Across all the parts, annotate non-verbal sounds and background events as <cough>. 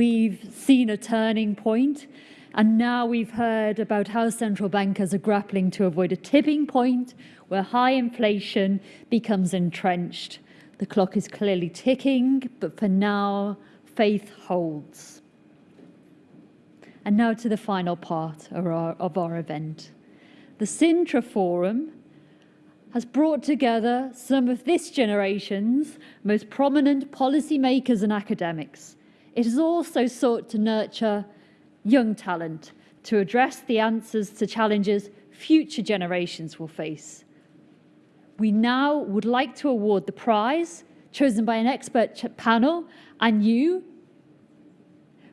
a turning. And now we've heard about how central bankers are grappling to avoid a tipping point where high inflation becomes entrenched. The clock is clearly ticking, but for now, faith holds. And now to the final part of our, of our event. The Sintra Forum has brought together some of this generation's most prominent policymakers and academics. It has also sought to nurture young talent to address the answers to challenges future generations will face. We now would like to award the prize chosen by an expert panel and you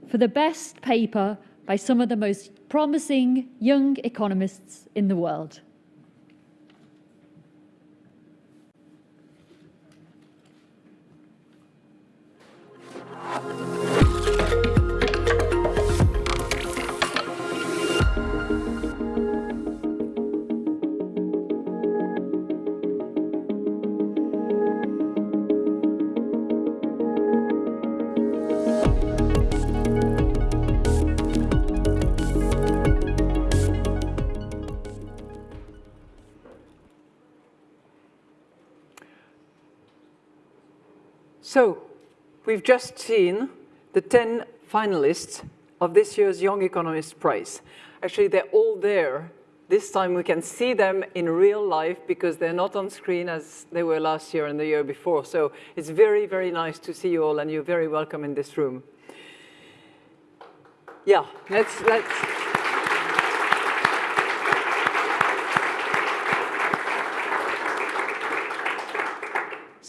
for the best paper by some of the most promising young economists in the world. So, we've just seen the 10 finalists of this year's Young Economist Prize. Actually, they're all there. This time we can see them in real life because they're not on screen as they were last year and the year before. So it's very, very nice to see you all and you're very welcome in this room. Yeah, let's, let's.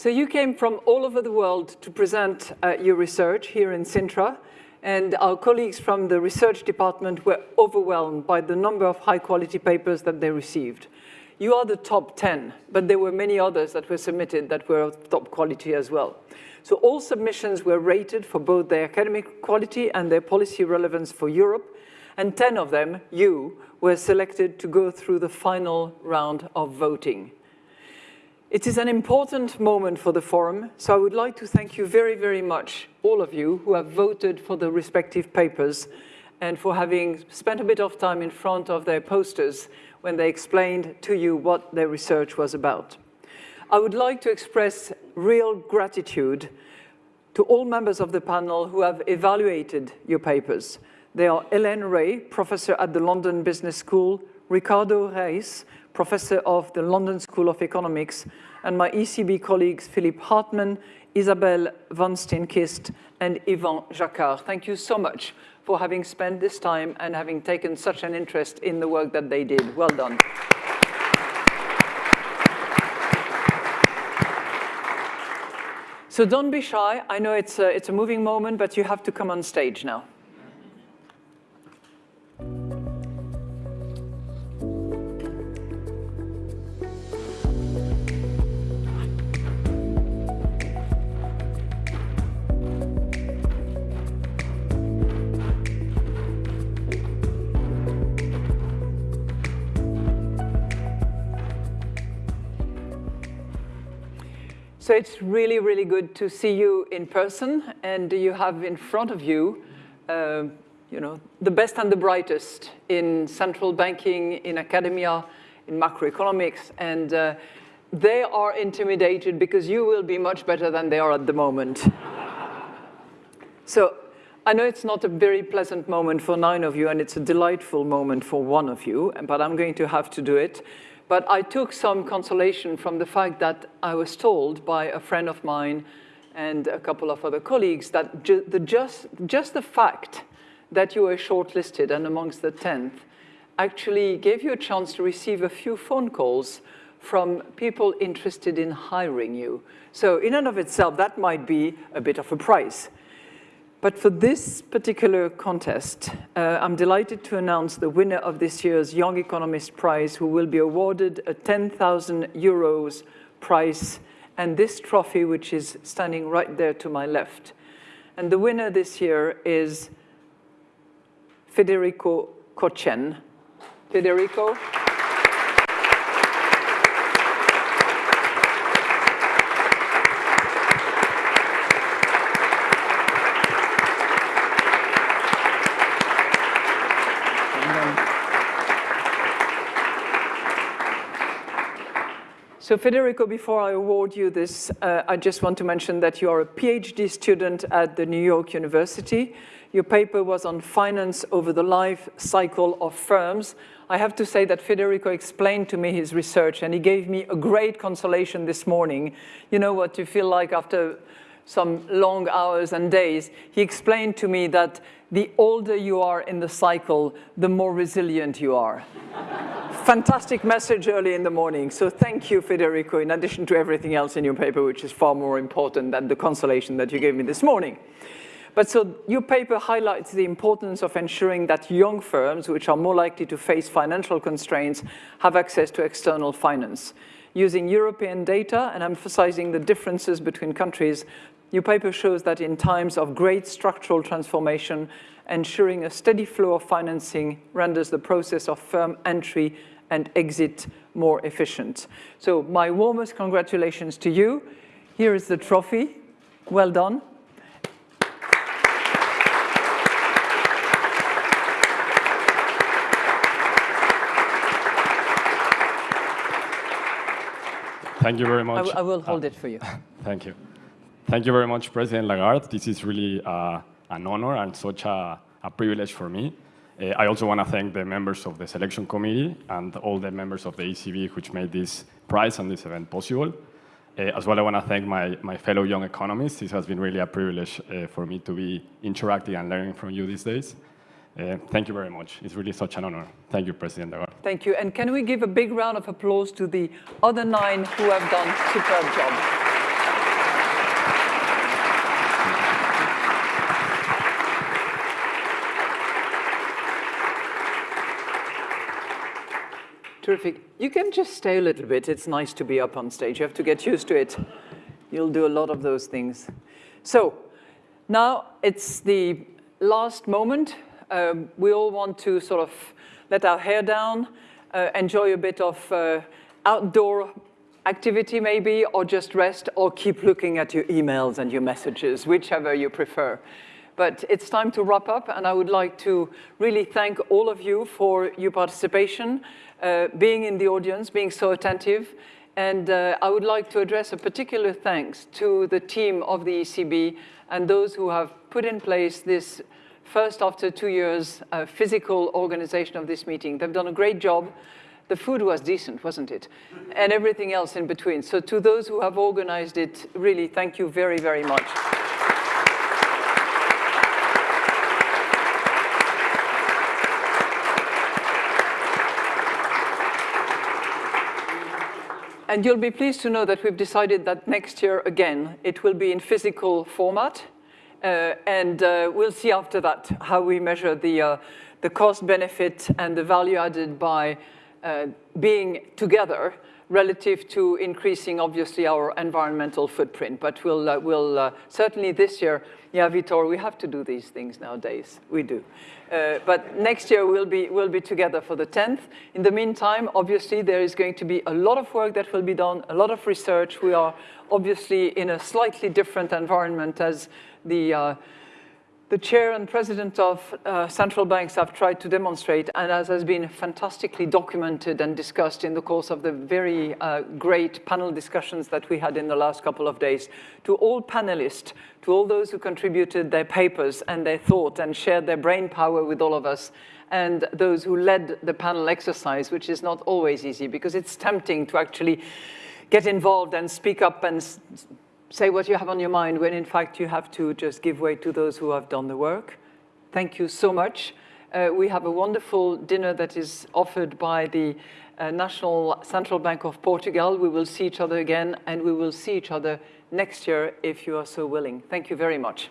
So you came from all over the world to present uh, your research here in Sintra, and our colleagues from the research department were overwhelmed by the number of high-quality papers that they received. You are the top 10, but there were many others that were submitted that were of top quality as well. So all submissions were rated for both their academic quality and their policy relevance for Europe, and 10 of them, you, were selected to go through the final round of voting. It is an important moment for the forum, so I would like to thank you very, very much, all of you who have voted for the respective papers and for having spent a bit of time in front of their posters when they explained to you what their research was about. I would like to express real gratitude to all members of the panel who have evaluated your papers. They are Hélène Rey, professor at the London Business School, Ricardo Reis, professor of the London School of Economics, and my ECB colleagues Philippe Hartmann, Isabelle van Steenkist, and Ivan Jaccard. Thank you so much for having spent this time and having taken such an interest in the work that they did. Well done. So don't be shy. I know it's a, it's a moving moment, but you have to come on stage now. So it's really, really good to see you in person, and you have in front of you, uh, you know, the best and the brightest in central banking, in academia, in macroeconomics, and uh, they are intimidated because you will be much better than they are at the moment. <laughs> so I know it's not a very pleasant moment for nine of you, and it's a delightful moment for one of you, but I'm going to have to do it. But I took some consolation from the fact that I was told by a friend of mine and a couple of other colleagues that ju the just, just the fact that you were shortlisted and amongst the 10th actually gave you a chance to receive a few phone calls from people interested in hiring you. So in and of itself, that might be a bit of a price. But for this particular contest, uh, I'm delighted to announce the winner of this year's Young Economist Prize, who will be awarded a 10,000 euros prize and this trophy, which is standing right there to my left. And the winner this year is Federico Kochen. Federico. So Federico, before I award you this, uh, I just want to mention that you are a PhD student at the New York University. Your paper was on finance over the life cycle of firms. I have to say that Federico explained to me his research and he gave me a great consolation this morning. You know what you feel like after some long hours and days. He explained to me that the older you are in the cycle, the more resilient you are. Fantastic message early in the morning. So thank you, Federico, in addition to everything else in your paper, which is far more important than the consolation that you gave me this morning. But so your paper highlights the importance of ensuring that young firms, which are more likely to face financial constraints, have access to external finance. Using European data and emphasizing the differences between countries, your paper shows that in times of great structural transformation, ensuring a steady flow of financing renders the process of firm entry and exit more efficient. So my warmest congratulations to you. Here is the trophy. Well done. Thank you very much. I, I will hold uh, it for you. <laughs> Thank you. Thank you very much, President Lagarde. This is really uh, an honor and such a, a privilege for me. Uh, I also want to thank the members of the selection committee and all the members of the ECB which made this prize and this event possible. Uh, as well, I want to thank my, my fellow young economists. This has been really a privilege uh, for me to be interacting and learning from you these days. Uh, thank you very much. It's really such an honor. Thank you, President Lagarde. Thank you. And can we give a big round of applause to the other nine who have done superb job? Terrific. You can just stay a little bit. It's nice to be up on stage. You have to get used to it. You'll do a lot of those things. So now it's the last moment um, we all want to sort of let our hair down, uh, enjoy a bit of uh, outdoor activity maybe, or just rest, or keep looking at your emails and your messages, whichever you prefer. But it's time to wrap up, and I would like to really thank all of you for your participation, uh, being in the audience, being so attentive, and uh, I would like to address a particular thanks to the team of the ECB and those who have put in place this first after two years uh, physical organization of this meeting. They've done a great job. The food was decent, wasn't it? And everything else in between. So to those who have organized it, really thank you very, very much. And you'll be pleased to know that we've decided that next year, again, it will be in physical format. Uh, and uh, we'll see after that how we measure the, uh, the cost benefit and the value added by being together relative to increasing, obviously, our environmental footprint. But we'll, uh, we'll uh, certainly this year, yeah, Vitor, we have to do these things nowadays. We do. Uh, but next year, we'll be, we'll be together for the 10th. In the meantime, obviously, there is going to be a lot of work that will be done, a lot of research. We are obviously in a slightly different environment as the, uh, the chair and president of uh, central banks have tried to demonstrate, and as has been fantastically documented and discussed in the course of the very uh, great panel discussions that we had in the last couple of days, to all panelists, to all those who contributed their papers and their thought and shared their brain power with all of us, and those who led the panel exercise, which is not always easy because it's tempting to actually get involved and speak up and say what you have on your mind when in fact you have to just give way to those who have done the work. Thank you so much. Uh, we have a wonderful dinner that is offered by the uh, National Central Bank of Portugal. We will see each other again and we will see each other next year if you are so willing. Thank you very much.